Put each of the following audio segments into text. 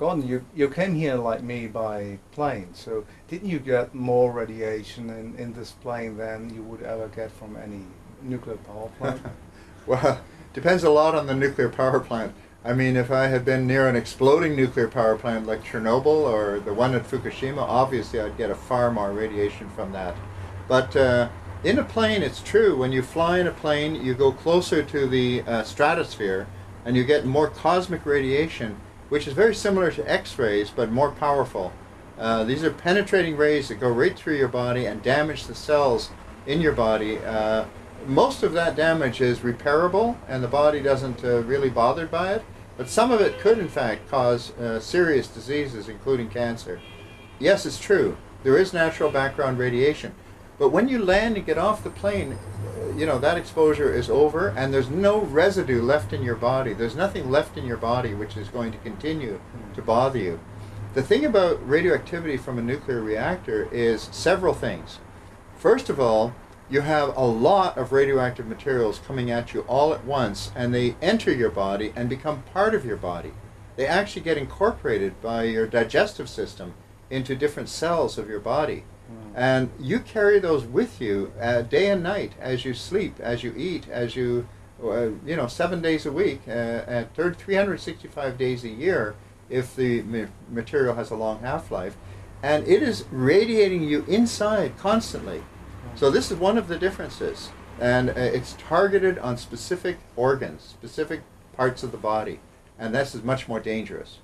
Gordon, you, you came here like me by plane, so didn't you get more radiation in, in this plane than you would ever get from any nuclear power plant? well, depends a lot on the nuclear power plant. I mean, if I had been near an exploding nuclear power plant like Chernobyl or the one at Fukushima, obviously I'd get a far more radiation from that. But uh, in a plane, it's true. When you fly in a plane, you go closer to the uh, stratosphere and you get more cosmic radiation which is very similar to X-rays but more powerful. Uh, these are penetrating rays that go right through your body and damage the cells in your body. Uh, most of that damage is repairable and the body doesn't uh, really bothered by it, but some of it could in fact cause uh, serious diseases including cancer. Yes, it's true. There is natural background radiation. But when you land and get off the plane, you know, that exposure is over and there's no residue left in your body. There's nothing left in your body which is going to continue hmm. to bother you. The thing about radioactivity from a nuclear reactor is several things. First of all, you have a lot of radioactive materials coming at you all at once and they enter your body and become part of your body. They actually get incorporated by your digestive system into different cells of your body. And you carry those with you uh, day and night as you sleep, as you eat, as you, uh, you know, seven days a week, uh, at 365 days a year if the ma material has a long half-life. And it is radiating you inside constantly. So this is one of the differences. And uh, it's targeted on specific organs, specific parts of the body. And this is much more dangerous.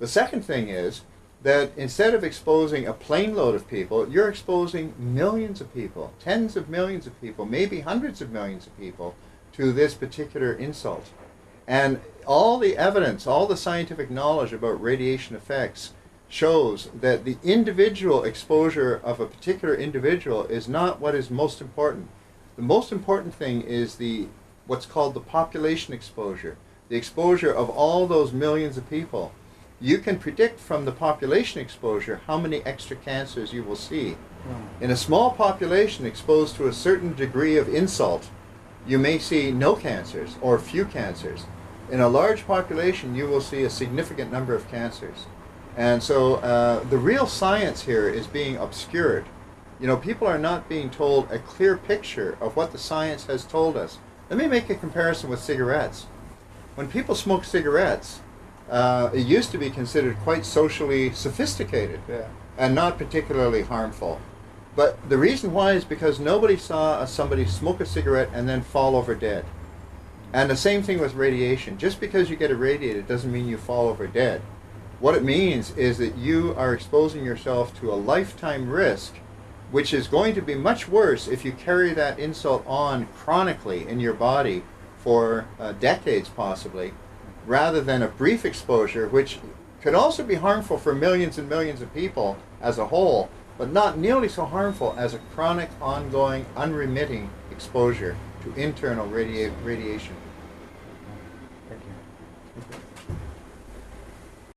The second thing is, that instead of exposing a plane load of people, you're exposing millions of people, tens of millions of people, maybe hundreds of millions of people to this particular insult. And all the evidence, all the scientific knowledge about radiation effects shows that the individual exposure of a particular individual is not what is most important. The most important thing is the what's called the population exposure, the exposure of all those millions of people you can predict from the population exposure how many extra cancers you will see. In a small population exposed to a certain degree of insult, you may see no cancers or few cancers. In a large population, you will see a significant number of cancers. And so uh, the real science here is being obscured. You know, people are not being told a clear picture of what the science has told us. Let me make a comparison with cigarettes. When people smoke cigarettes, uh, it used to be considered quite socially sophisticated yeah. and not particularly harmful. But the reason why is because nobody saw somebody smoke a cigarette and then fall over dead. And the same thing with radiation. Just because you get irradiated doesn't mean you fall over dead. What it means is that you are exposing yourself to a lifetime risk, which is going to be much worse if you carry that insult on chronically in your body for uh, decades possibly, rather than a brief exposure, which could also be harmful for millions and millions of people as a whole, but not nearly so harmful as a chronic, ongoing, unremitting exposure to internal radia radiation.